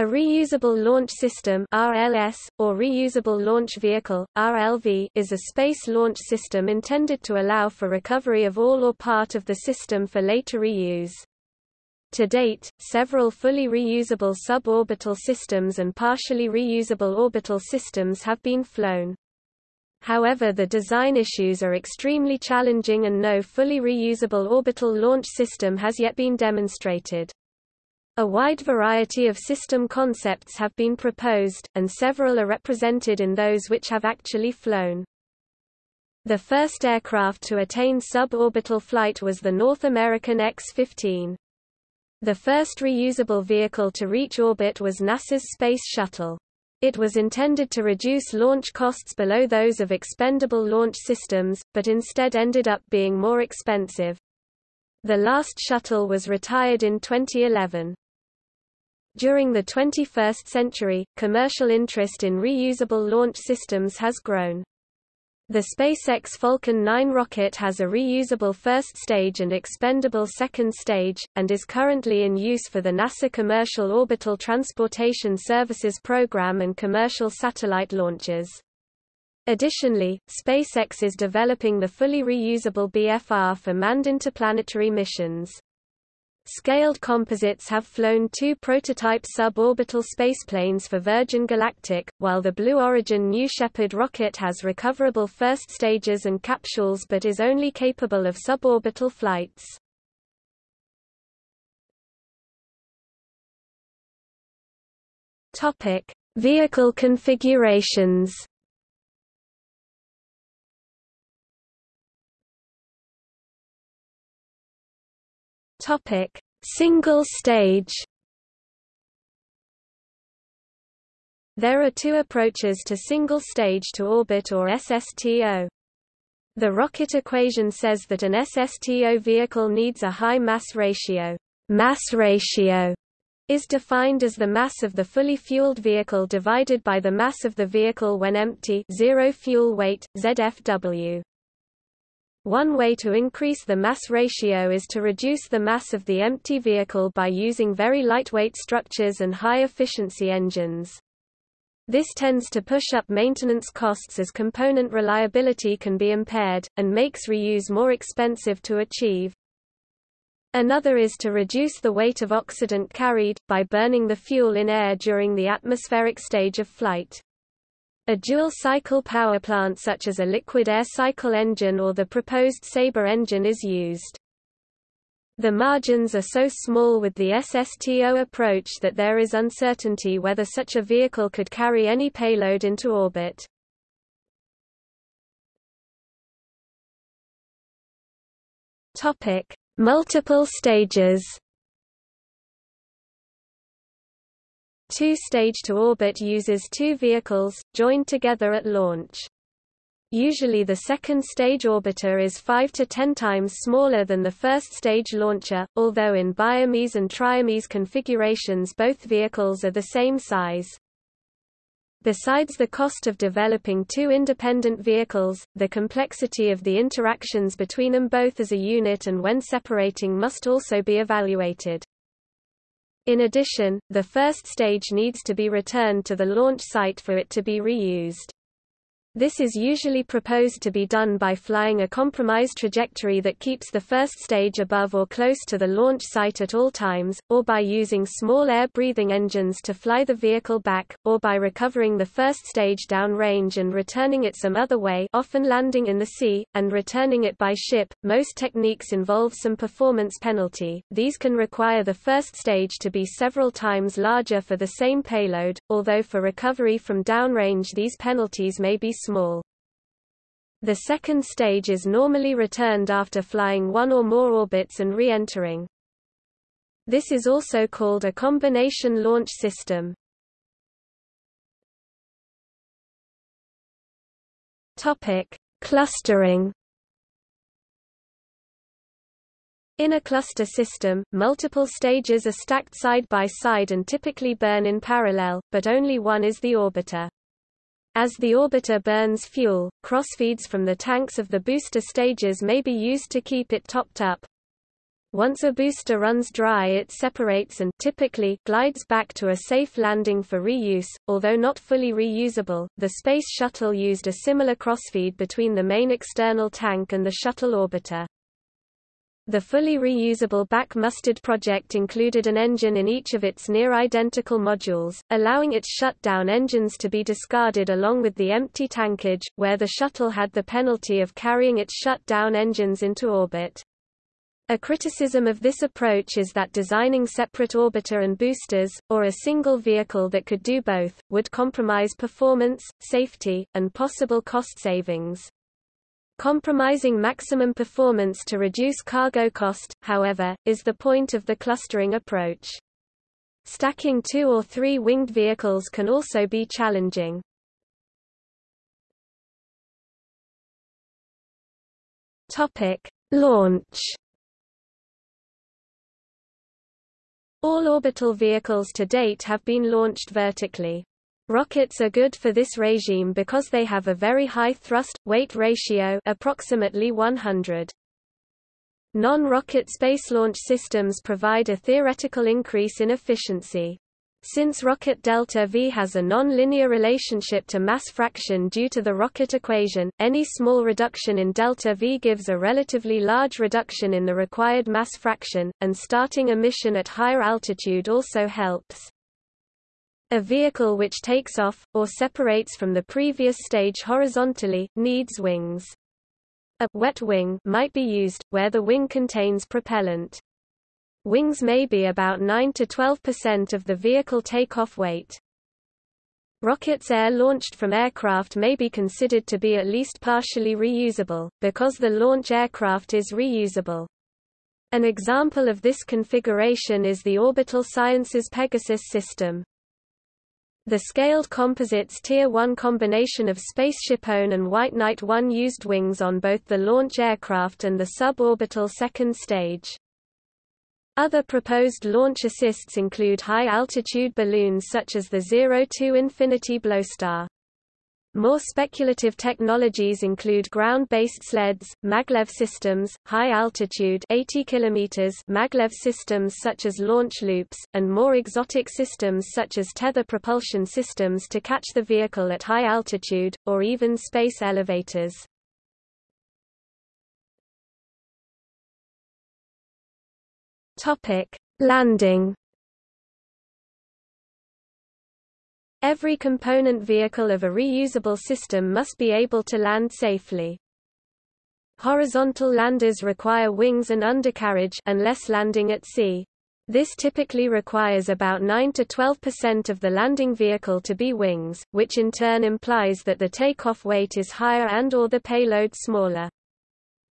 A reusable launch system RLS, or reusable launch vehicle RLV, is a space launch system intended to allow for recovery of all or part of the system for later reuse. To date, several fully reusable suborbital systems and partially reusable orbital systems have been flown. However the design issues are extremely challenging and no fully reusable orbital launch system has yet been demonstrated. A wide variety of system concepts have been proposed, and several are represented in those which have actually flown. The first aircraft to attain suborbital flight was the North American X-15. The first reusable vehicle to reach orbit was NASA's Space Shuttle. It was intended to reduce launch costs below those of expendable launch systems, but instead ended up being more expensive. The last shuttle was retired in 2011. During the 21st century, commercial interest in reusable launch systems has grown. The SpaceX Falcon 9 rocket has a reusable first stage and expendable second stage, and is currently in use for the NASA Commercial Orbital Transportation Services program and commercial satellite launches. Additionally, SpaceX is developing the fully reusable BFR for manned interplanetary missions. Scaled Composites have flown two prototype suborbital spaceplanes for Virgin Galactic, while the Blue Origin New Shepard rocket has recoverable first stages and capsules but is only capable of suborbital flights. Topic: Vehicle configurations. Topic: Single stage. There are two approaches to single stage to orbit or SSTO. The rocket equation says that an SSTO vehicle needs a high mass ratio. Mass ratio is defined as the mass of the fully fueled vehicle divided by the mass of the vehicle when empty zero fuel weight, ZFW. One way to increase the mass ratio is to reduce the mass of the empty vehicle by using very lightweight structures and high-efficiency engines. This tends to push up maintenance costs as component reliability can be impaired, and makes reuse more expensive to achieve. Another is to reduce the weight of oxidant carried, by burning the fuel in air during the atmospheric stage of flight. A dual-cycle power plant such as a liquid air cycle engine or the proposed Sabre engine is used. The margins are so small with the SSTO approach that there is uncertainty whether such a vehicle could carry any payload into orbit. Multiple stages. Two-stage to orbit uses two vehicles, joined together at launch. Usually the second stage orbiter is 5 to 10 times smaller than the first stage launcher, although in bimese and trimese configurations both vehicles are the same size. Besides the cost of developing two independent vehicles, the complexity of the interactions between them both as a unit and when separating must also be evaluated. In addition, the first stage needs to be returned to the launch site for it to be reused. This is usually proposed to be done by flying a compromised trajectory that keeps the first stage above or close to the launch site at all times, or by using small air-breathing engines to fly the vehicle back, or by recovering the first stage downrange and returning it some other way often landing in the sea, and returning it by ship. Most techniques involve some performance penalty, these can require the first stage to be several times larger for the same payload, although for recovery from downrange these penalties may be small. The second stage is normally returned after flying one or more orbits and re-entering. This is also called a combination launch system. Topic: Clustering. In a cluster system, multiple stages are stacked side by side and typically burn in parallel, but only one is the orbiter. As the orbiter burns fuel, crossfeeds from the tanks of the booster stages may be used to keep it topped up. Once a booster runs dry it separates and typically glides back to a safe landing for reuse, although not fully reusable. The Space Shuttle used a similar crossfeed between the main external tank and the shuttle orbiter. The fully reusable BAC Mustard project included an engine in each of its near-identical modules, allowing its shut-down engines to be discarded along with the empty tankage, where the shuttle had the penalty of carrying its shut-down engines into orbit. A criticism of this approach is that designing separate orbiter and boosters, or a single vehicle that could do both, would compromise performance, safety, and possible cost savings. Compromising maximum performance to reduce cargo cost, however, is the point of the clustering approach. Stacking two or three winged vehicles can also be challenging. Topic: Launch All orbital vehicles to date have been launched vertically. Rockets are good for this regime because they have a very high thrust-weight ratio approximately 100. Non-rocket space launch systems provide a theoretical increase in efficiency. Since rocket delta V has a non-linear relationship to mass fraction due to the rocket equation, any small reduction in delta V gives a relatively large reduction in the required mass fraction, and starting a mission at higher altitude also helps. A vehicle which takes off, or separates from the previous stage horizontally, needs wings. A wet wing might be used, where the wing contains propellant. Wings may be about 9 to 12% of the vehicle takeoff weight. Rockets air-launched from aircraft may be considered to be at least partially reusable, because the launch aircraft is reusable. An example of this configuration is the Orbital Sciences Pegasus system. The scaled composites Tier 1 combination of Spaceship One and White Knight 1 used wings on both the launch aircraft and the suborbital second stage. Other proposed launch assists include high-altitude balloons such as the Zero-2 Infinity Bloostar. More speculative technologies include ground-based sleds, maglev systems, high-altitude 80 km maglev systems such as launch loops, and more exotic systems such as tether propulsion systems to catch the vehicle at high altitude, or even space elevators. Landing. Every component vehicle of a reusable system must be able to land safely. Horizontal landers require wings and undercarriage unless landing at sea. This typically requires about 9 to 12% of the landing vehicle to be wings, which in turn implies that the takeoff weight is higher and or the payload smaller.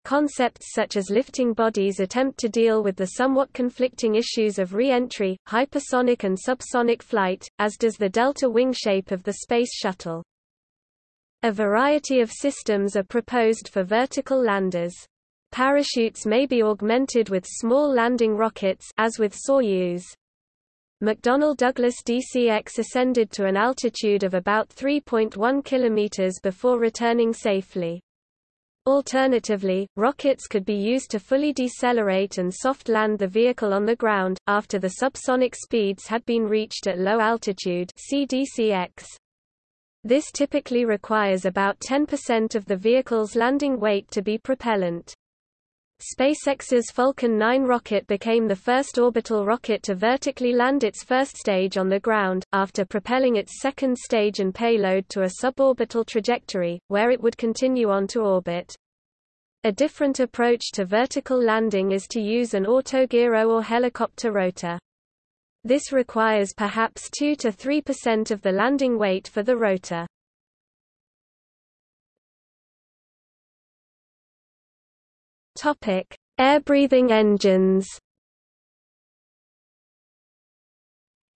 Concepts such as lifting bodies attempt to deal with the somewhat conflicting issues of re-entry, hypersonic and subsonic flight, as does the delta wing shape of the Space Shuttle. A variety of systems are proposed for vertical landers. Parachutes may be augmented with small landing rockets as with Soyuz. McDonnell Douglas DCX ascended to an altitude of about 3.1 km before returning safely. Alternatively, rockets could be used to fully decelerate and soft land the vehicle on the ground, after the subsonic speeds had been reached at low altitude CDCX. This typically requires about 10% of the vehicle's landing weight to be propellant. SpaceX's Falcon 9 rocket became the first orbital rocket to vertically land its first stage on the ground, after propelling its second stage and payload to a suborbital trajectory, where it would continue on to orbit. A different approach to vertical landing is to use an autogyro or helicopter rotor. This requires perhaps 2 to 3% of the landing weight for the rotor. Topic: Air-breathing engines.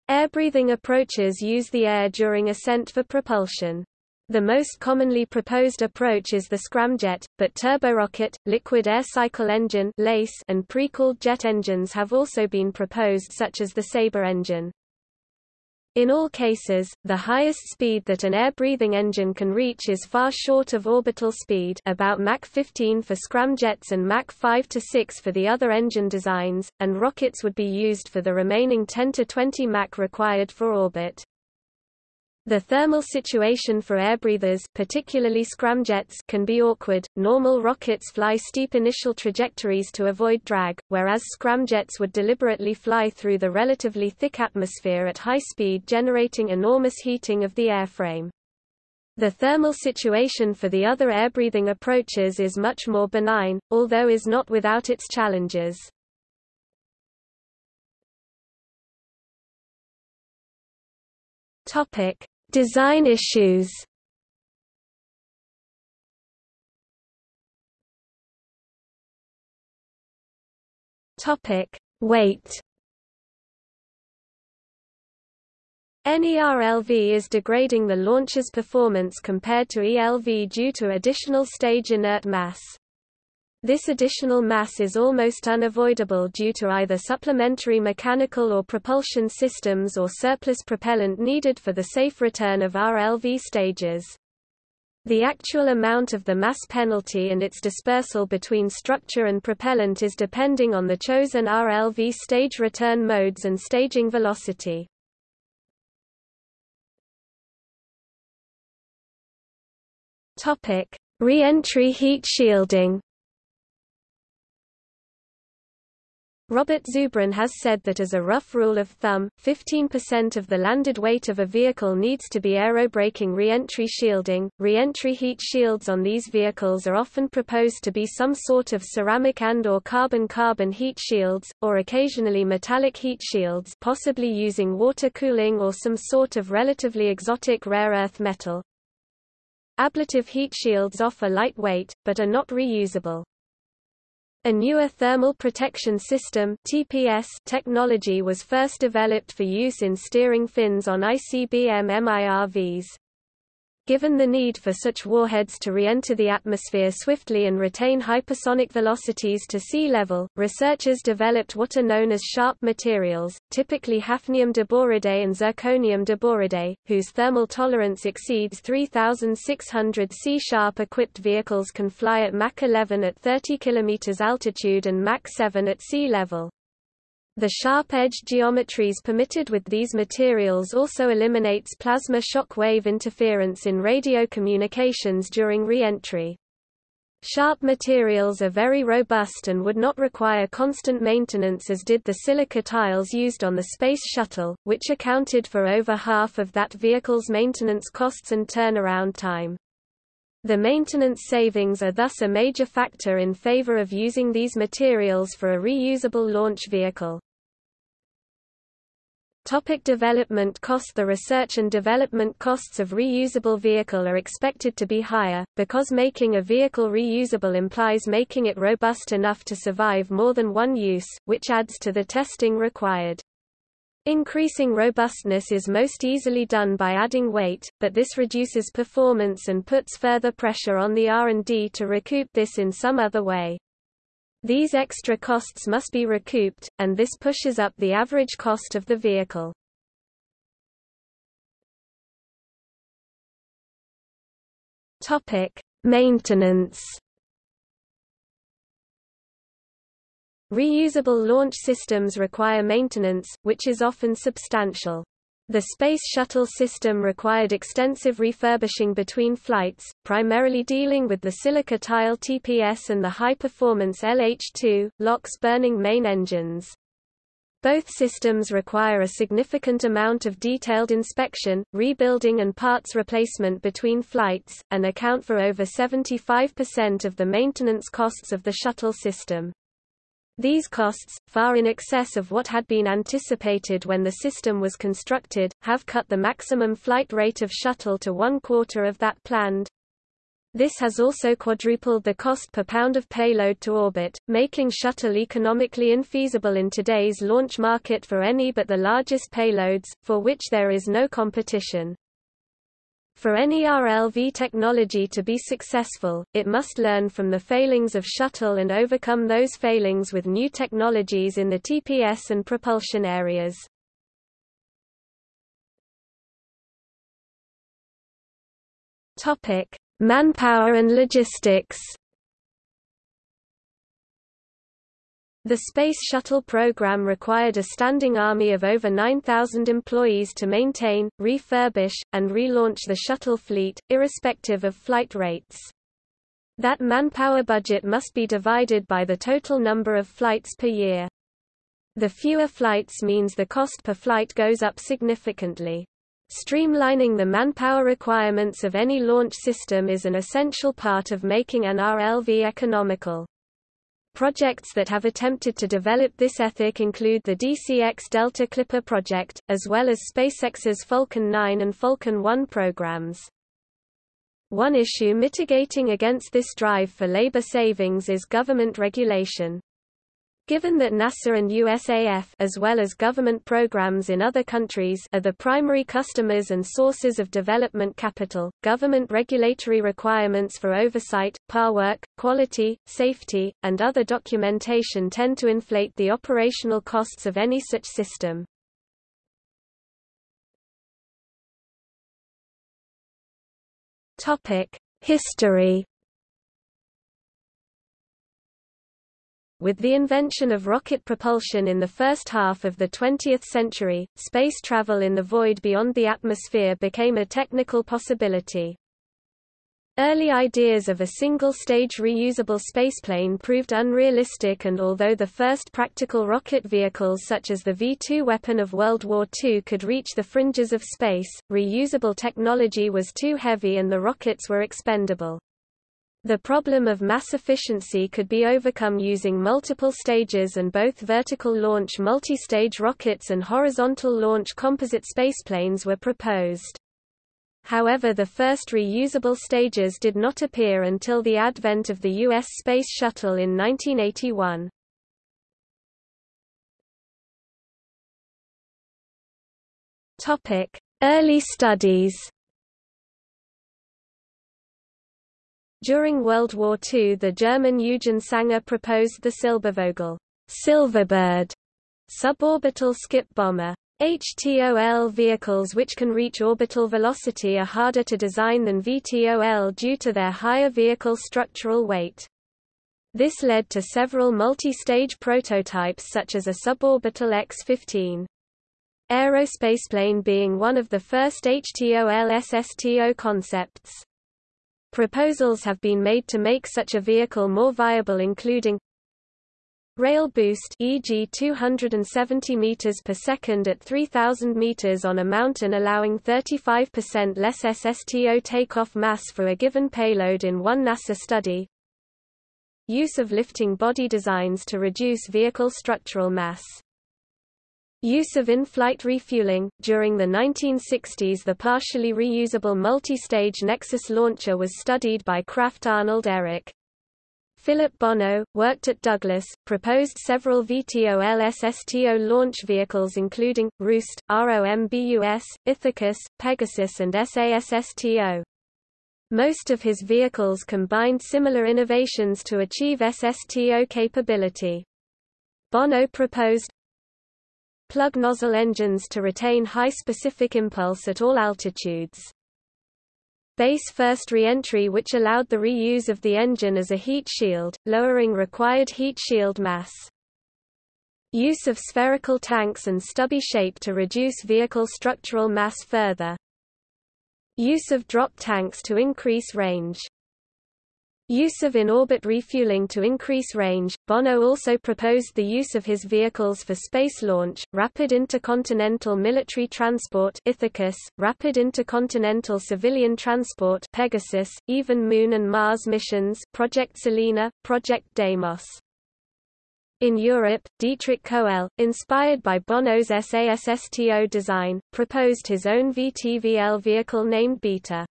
Air-breathing approaches use the air during ascent for propulsion. The most commonly proposed approach is the scramjet, but turborocket, liquid air cycle engine and pre-cooled jet engines have also been proposed such as the Sabre engine. In all cases, the highest speed that an air-breathing engine can reach is far short of orbital speed about Mach 15 for scramjets and Mach 5 to 6 for the other engine designs, and rockets would be used for the remaining 10 to 20 Mach required for orbit. The thermal situation for airbreathers particularly scramjets can be awkward. Normal rockets fly steep initial trajectories to avoid drag, whereas scramjets would deliberately fly through the relatively thick atmosphere at high speed generating enormous heating of the airframe. The thermal situation for the other airbreathing approaches is much more benign, although is not without its challenges. Topic: Design issues. Topic: Weight. NERLV is degrading the launcher's performance compared to ELV due to additional stage inert mass. This additional mass is almost unavoidable due to either supplementary mechanical or propulsion systems or surplus propellant needed for the safe return of RLV stages. The actual amount of the mass penalty and its dispersal between structure and propellant is depending on the chosen RLV stage return modes and staging velocity. Re-entry heat shielding. Robert Zubrin has said that as a rough rule of thumb, 15% of the landed weight of a vehicle needs to be aerobraking re-entry shielding. Re-entry heat shields on these vehicles are often proposed to be some sort of ceramic and or carbon-carbon heat shields, or occasionally metallic heat shields possibly using water cooling or some sort of relatively exotic rare earth metal. Ablative heat shields offer light weight, but are not reusable. A newer thermal protection system (TPS) technology was first developed for use in steering fins on ICBM MIRVs. Given the need for such warheads to re-enter the atmosphere swiftly and retain hypersonic velocities to sea level, researchers developed what are known as sharp materials, typically hafnium diboride and zirconium diboride, whose thermal tolerance exceeds 3600 C-sharp equipped vehicles can fly at Mach 11 at 30 km altitude and Mach 7 at sea level. The sharp-edged geometries permitted with these materials also eliminates plasma shock wave interference in radio communications during re-entry. Sharp materials are very robust and would not require constant maintenance as did the silica tiles used on the Space Shuttle, which accounted for over half of that vehicle's maintenance costs and turnaround time. The maintenance savings are thus a major factor in favor of using these materials for a reusable launch vehicle. Topic development cost The research and development costs of reusable vehicle are expected to be higher, because making a vehicle reusable implies making it robust enough to survive more than one use, which adds to the testing required. Increasing robustness is most easily done by adding weight, but this reduces performance and puts further pressure on the R&D to recoup this in some other way. These extra costs must be recouped, and this pushes up the average cost of the vehicle. Topic: Maintenance Reusable launch systems require maintenance, which is often substantial. The Space Shuttle system required extensive refurbishing between flights, primarily dealing with the silica tile TPS and the high-performance LH-2, LOX-burning main engines. Both systems require a significant amount of detailed inspection, rebuilding and parts replacement between flights, and account for over 75% of the maintenance costs of the shuttle system. These costs, far in excess of what had been anticipated when the system was constructed, have cut the maximum flight rate of shuttle to one quarter of that planned. This has also quadrupled the cost per pound of payload to orbit, making shuttle economically infeasible in today's launch market for any but the largest payloads, for which there is no competition. For any RLV technology to be successful, it must learn from the failings of shuttle and overcome those failings with new technologies in the TPS and propulsion areas. Manpower and logistics The Space Shuttle program required a standing army of over 9,000 employees to maintain, refurbish, and relaunch the shuttle fleet, irrespective of flight rates. That manpower budget must be divided by the total number of flights per year. The fewer flights means the cost per flight goes up significantly. Streamlining the manpower requirements of any launch system is an essential part of making an RLV economical. Projects that have attempted to develop this ethic include the DCX Delta Clipper project, as well as SpaceX's Falcon 9 and Falcon 1 programs. One issue mitigating against this drive for labor savings is government regulation. Given that NASA and USAF as well as government programs in other countries are the primary customers and sources of development capital, government regulatory requirements for oversight, par work, quality, safety, and other documentation tend to inflate the operational costs of any such system. History. With the invention of rocket propulsion in the first half of the 20th century, space travel in the void beyond the atmosphere became a technical possibility. Early ideas of a single-stage reusable spaceplane proved unrealistic and although the first practical rocket vehicles such as the V-2 weapon of World War II could reach the fringes of space, reusable technology was too heavy and the rockets were expendable. The problem of mass efficiency could be overcome using multiple stages and both vertical launch multi-stage rockets and horizontal launch composite spaceplanes were proposed. However the first reusable stages did not appear until the advent of the U.S. Space Shuttle in 1981. Early studies During World War II the German Eugen Sanger proposed the Silbervogel Silverbird suborbital skip bomber. HTOL vehicles which can reach orbital velocity are harder to design than VTOL due to their higher vehicle structural weight. This led to several multi-stage prototypes such as a suborbital X-15. Aerospaceplane being one of the first HTOL SSTO concepts. Proposals have been made to make such a vehicle more viable including Rail boost e.g. 270 meters per second at 3000 meters on a mountain allowing 35% less SSTO takeoff mass for a given payload in one NASA study. Use of lifting body designs to reduce vehicle structural mass. Use of in-flight refueling. During the 1960s the partially reusable multi-stage Nexus launcher was studied by Krafft Arnold Ehricke. Philip Bono, worked at Douglas, proposed several VTOL-SSTO launch vehicles including, Roost, ROMBUS, Ithacus, Pegasus and SASSTO. Most of his vehicles combined similar innovations to achieve SSTO capability. Bono proposed plug nozzle engines to retain high specific impulse at all altitudes base first re-entry which allowed the reuse of the engine as a heat shield, lowering required heat shield mass. Use of spherical tanks and stubby shape to reduce vehicle structural mass further. Use of drop tanks to increase range. Use of in-orbit refueling to increase range. Bono also proposed the use of his vehicles for space launch, rapid intercontinental military transport Ithacus, rapid intercontinental civilian transport Pegasus, even Moon and Mars missions Project Selena, Project Deimos. In Europe, Dietrich Koelle, inspired by Bono's SASSTO design, proposed his own VTVL vehicle named Beta.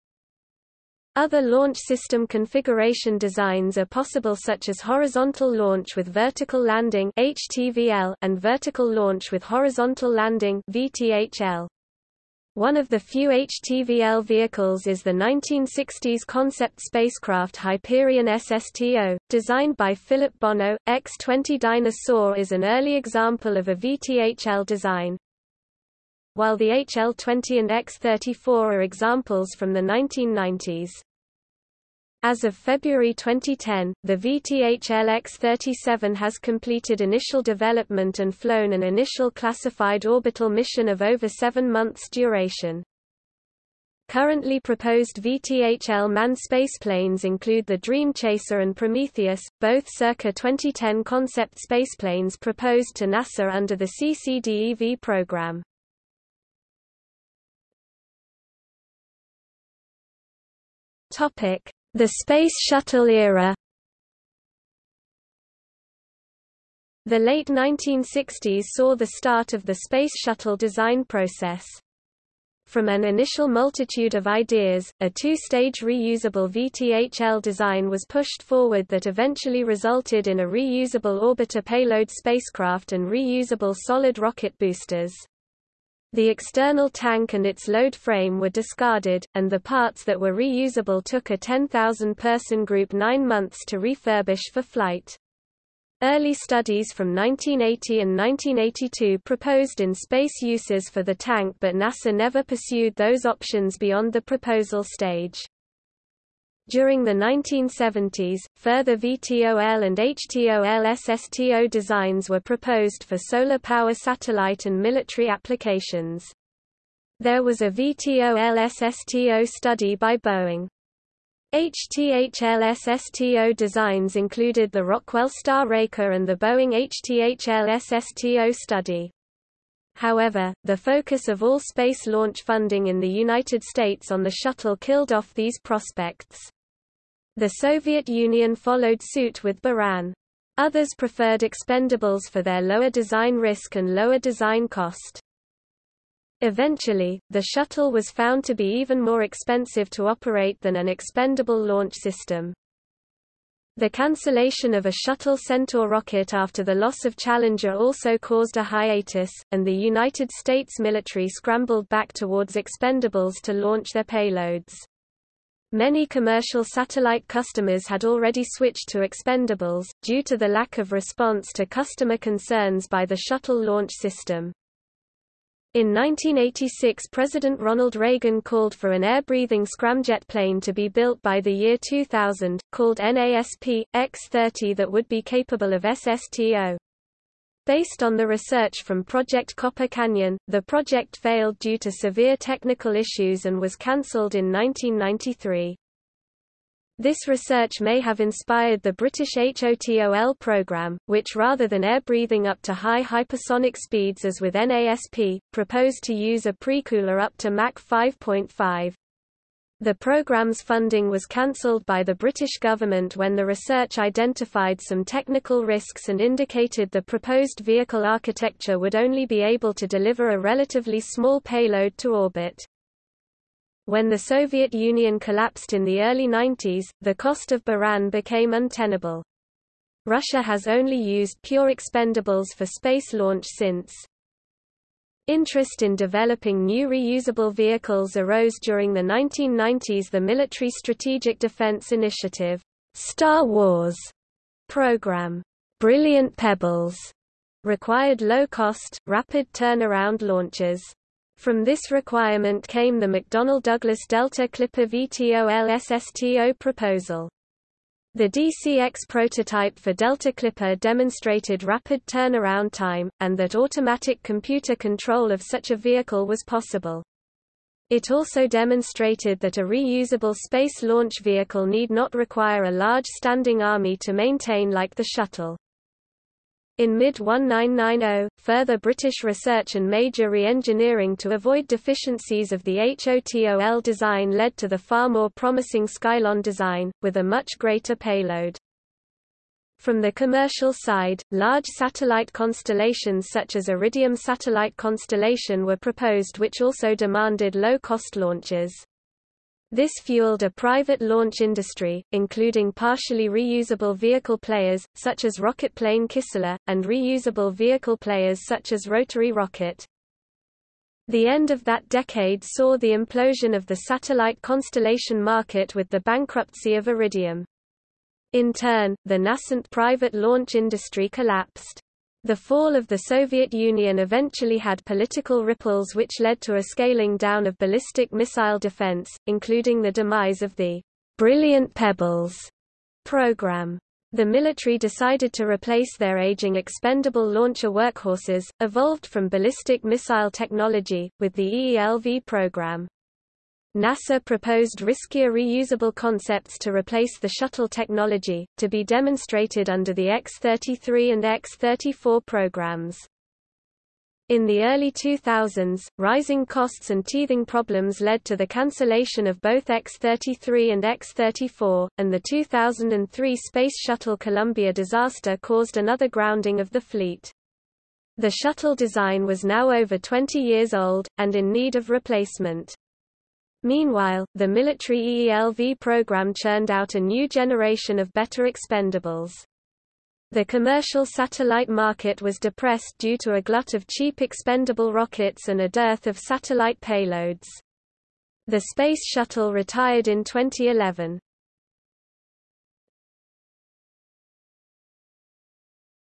Other launch system configuration designs are possible such as horizontal launch with vertical landing HTVL and vertical launch with horizontal landing VTHL. One of the few HTVL vehicles is the 1960s concept spacecraft Hyperion SSTO, designed by Philip Bono. X-20 Dyna-Soar is an early example of a VTHL design. While the HL-20 and X-34 are examples from the 1990s. As of February 2010, the VTHL X-37 has completed initial development and flown an initial classified orbital mission of over seven months duration. Currently proposed VTHL manned spaceplanes include the Dream Chaser and Prometheus, both circa 2010 concept spaceplanes proposed to NASA under the CCDEV program. The Space Shuttle era The late 1960s saw the start of the Space Shuttle design process. From an initial multitude of ideas, a two-stage reusable VTHL design was pushed forward that eventually resulted in a reusable orbiter payload spacecraft and reusable solid rocket boosters. The external tank and its load frame were discarded, and the parts that were reusable took a 10,000-person group nine months to refurbish for flight. Early studies from 1980 and 1982 proposed in space uses for the tank but NASA never pursued those options beyond the proposal stage. During the 1970s, further VTOL and HTOL SSTO designs were proposed for solar power satellite and military applications. There was a VTOL SSTO study by Boeing. HTHL SSTO designs included the Rockwell Star Raker and the Boeing HTHL SSTO study. However, the focus of all space launch funding in the United States on the shuttle killed off these prospects. The Soviet Union followed suit with Buran. Others preferred expendables for their lower design risk and lower design cost. Eventually, the shuttle was found to be even more expensive to operate than an expendable launch system. The cancellation of a Shuttle Centaur rocket after the loss of Challenger also caused a hiatus, and the United States military scrambled back towards expendables to launch their payloads. Many commercial satellite customers had already switched to expendables, due to the lack of response to customer concerns by the shuttle launch system. In 1986 President Ronald Reagan called for an air-breathing scramjet plane to be built by the year 2000, called NASP, X-30 that would be capable of SSTO. Based on the research from Project Copper Canyon, the project failed due to severe technical issues and was cancelled in 1993. This research may have inspired the British HOTOL program, which rather than air-breathing up to high hypersonic speeds as with NASP, proposed to use a precooler up to Mach 5.5. The program's funding was cancelled by the British government when the research identified some technical risks and indicated the proposed vehicle architecture would only be able to deliver a relatively small payload to orbit. When the Soviet Union collapsed in the early 90s, the cost of Buran became untenable. Russia has only used pure expendables for space launch since. Interest in developing new reusable vehicles arose during the 1990s the Military Strategic Defense Initiative Star Wars program, Brilliant Pebbles, required low-cost, rapid turnaround launches. From this requirement came the McDonnell Douglas Delta Clipper VTOL SSTO proposal. The DCX prototype for Delta Clipper demonstrated rapid turnaround time, and that automatic computer control of such a vehicle was possible. It also demonstrated that a reusable space launch vehicle need not require a large standing army to maintain like the shuttle. In mid-1990, further British research and major re-engineering to avoid deficiencies of the HOTOL design led to the far more promising Skylon design, with a much greater payload. From the commercial side, large satellite constellations such as Iridium Satellite Constellation were proposed which also demanded low-cost launches. This fueled a private launch industry, including partially reusable vehicle players, such as rocketplane Kistler, and reusable vehicle players such as Rotary Rocket. The end of that decade saw the implosion of the satellite constellation market with the bankruptcy of Iridium. In turn, the nascent private launch industry collapsed. The fall of the Soviet Union eventually had political ripples which led to a scaling down of ballistic missile defense, including the demise of the Brilliant Pebbles program. The military decided to replace their aging expendable launcher workhorses, evolved from ballistic missile technology, with the EELV program. NASA proposed riskier reusable concepts to replace the shuttle technology, to be demonstrated under the X-33 and X-34 programs. In the early 2000s, rising costs and teething problems led to the cancellation of both X-33 and X-34, and the 2003 Space Shuttle Columbia disaster caused another grounding of the fleet. The shuttle design was now over 20 years old, and in need of replacement. Meanwhile, the military EELV program churned out a new generation of better expendables. The commercial satellite market was depressed due to a glut of cheap expendable rockets and a dearth of satellite payloads. The Space Shuttle retired in 2011.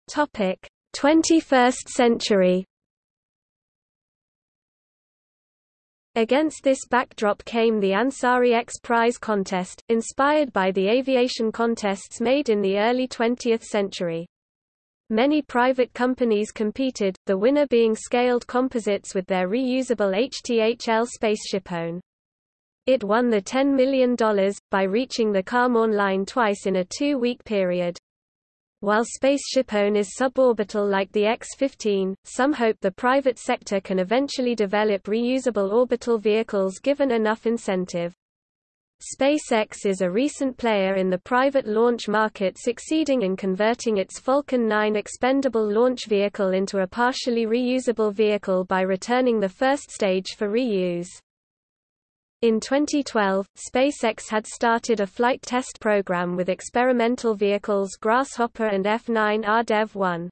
Topic: 21st century Against this backdrop came the Ansari X Prize contest, inspired by the aviation contests made in the early 20th century. Many private companies competed, the winner being Scaled Composites with their reusable HTHL spaceshipone. It won the $10 million, by reaching the Kármán line twice in a two-week period. While spaceshipone is suborbital like the X-15, some hope the private sector can eventually develop reusable orbital vehicles given enough incentive. SpaceX is a recent player in the private launch market succeeding in converting its Falcon 9 expendable launch vehicle into a partially reusable vehicle by returning the first stage for reuse. In 2012, SpaceX had started a flight test program with experimental vehicles Grasshopper and F9 RDEV-1.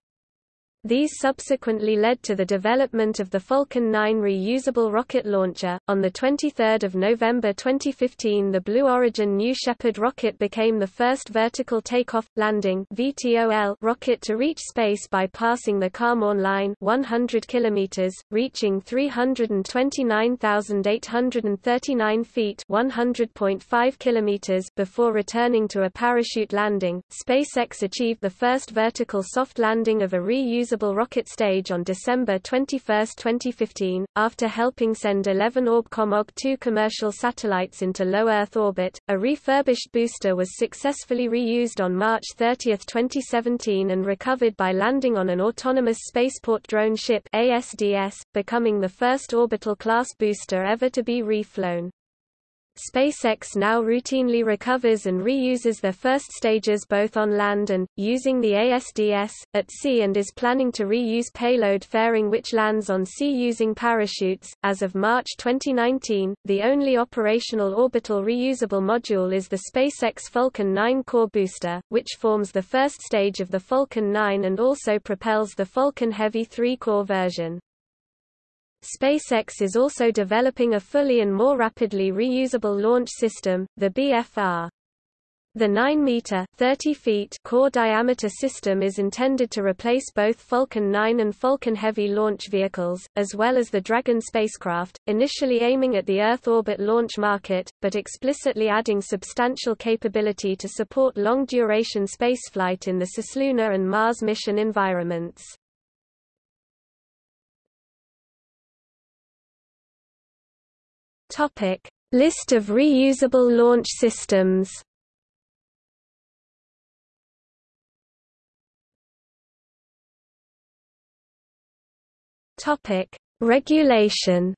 These subsequently led to the development of the Falcon 9 reusable rocket launcher. On the 23rd of November 2015, the Blue Origin New Shepard rocket became the first vertical takeoff landing (VTOL) rocket to reach space by passing the Kármán line, 100 kilometers, reaching 329,839 feet (100.5 kilometers) before returning to a parachute landing. SpaceX achieved the first vertical soft landing of a reusable reusable rocket stage on December 21, 2015, after helping send 11 Orbcomm OG-2 commercial satellites into low Earth orbit. A refurbished booster was successfully reused on March 30, 2017 and recovered by landing on an autonomous spaceport drone ship ASDS, becoming the first orbital class booster ever to be reflown. SpaceX now routinely recovers and reuses their first stages both on land and, using the ASDS, at sea and is planning to reuse payload fairing which lands on sea using parachutes. As of March 2019, the only operational orbital reusable module is the SpaceX Falcon 9 core booster, which forms the first stage of the Falcon 9 and also propels the Falcon Heavy 3 core version. SpaceX is also developing a fully and more rapidly reusable launch system, the BFR. The 9-meter (30 feet) core diameter system is intended to replace both Falcon 9 and Falcon Heavy launch vehicles, as well as the Dragon spacecraft, initially aiming at the Earth orbit launch market, but explicitly adding substantial capability to support long-duration spaceflight in the cislunar and Mars mission environments. Topic: List of reusable launch systems. Topic: Regulation.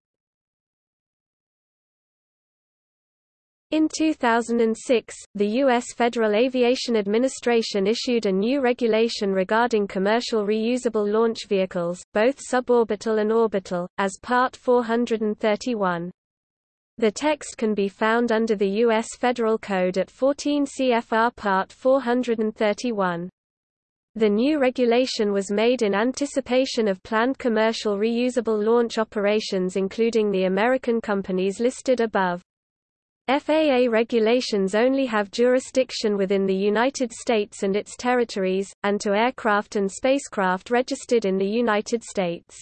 In 2006, the U.S. Federal Aviation Administration issued a new regulation regarding commercial reusable launch vehicles, both suborbital and orbital, as Part 431. The text can be found under the U.S. Federal Code at 14 CFR Part 431. The new regulation was made in anticipation of planned commercial reusable launch operations including the American companies listed above. FAA regulations only have jurisdiction within the United States and its territories, and to aircraft and spacecraft registered in the United States.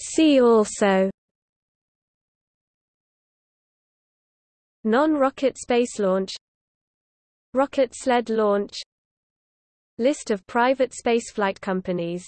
See also Non-rocket space launch Rocket sled launch List of private spaceflight companies